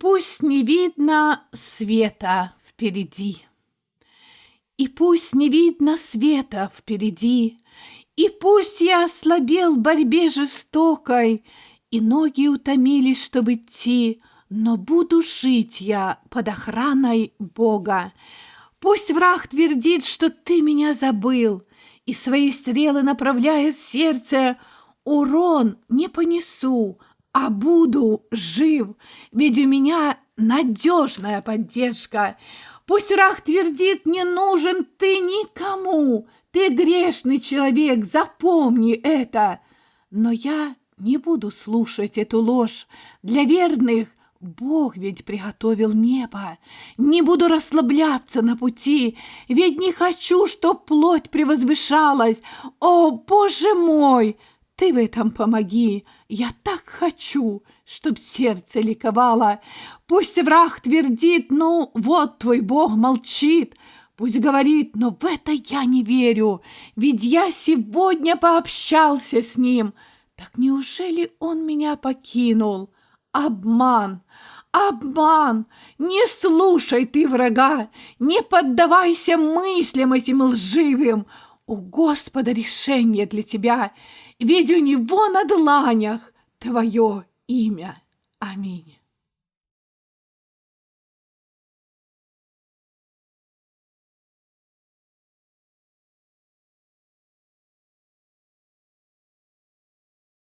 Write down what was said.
пусть не видно света впереди. И пусть не видно света впереди, И пусть я ослабел в борьбе жестокой, И ноги утомились, чтобы идти, Но буду жить я под охраной Бога. Пусть враг твердит, что ты меня забыл, И свои стрелы направляет в сердце, Урон не понесу, а буду жив, ведь у меня надежная поддержка. Пусть враг твердит, не нужен ты никому, ты грешный человек, запомни это. Но я не буду слушать эту ложь. Для верных Бог ведь приготовил небо. Не буду расслабляться на пути, ведь не хочу, чтоб плоть превозвышалась. О, Боже мой, ты в этом помоги. Я так хочу, чтоб сердце ликовало. Пусть враг твердит, ну, вот твой Бог молчит. Пусть говорит, но в это я не верю, ведь я сегодня пообщался с ним. Так неужели он меня покинул? Обман, обман! Не слушай ты врага, не поддавайся мыслям этим лживым. У Господа решение для тебя, ведь у Него на дланях твое имя. Аминь.